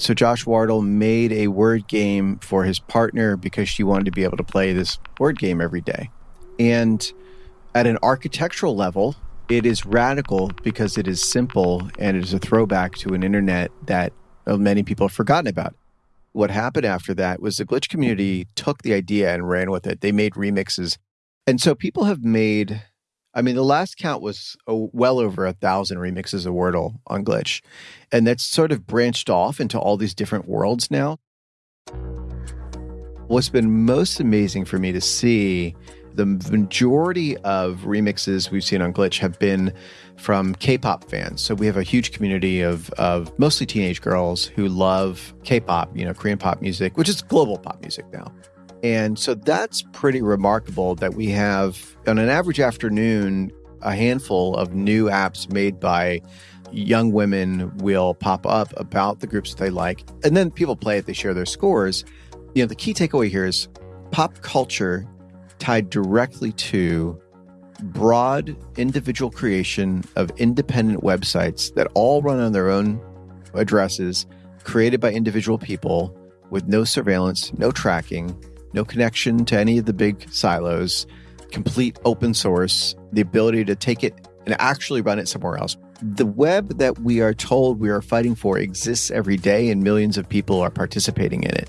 So Josh Wardle made a word game for his partner because she wanted to be able to play this word game every day. And at an architectural level, it is radical because it is simple and it is a throwback to an internet that uh, many people have forgotten about. What happened after that was the glitch community took the idea and ran with it. They made remixes. And so people have made, I mean, the last count was oh, well over a thousand remixes of Wordle on Glitch. And that's sort of branched off into all these different worlds now. What's been most amazing for me to see the majority of remixes we've seen on Glitch have been from K-pop fans. So we have a huge community of of mostly teenage girls who love K-pop, you know, Korean pop music, which is global pop music now. And so that's pretty remarkable that we have on an average afternoon a handful of new apps made by young women will pop up about the groups that they like. And then people play it, they share their scores. You know, the key takeaway here is pop culture tied directly to broad individual creation of independent websites that all run on their own addresses, created by individual people with no surveillance, no tracking, no connection to any of the big silos, complete open source, the ability to take it and actually run it somewhere else. The web that we are told we are fighting for exists every day, and millions of people are participating in it.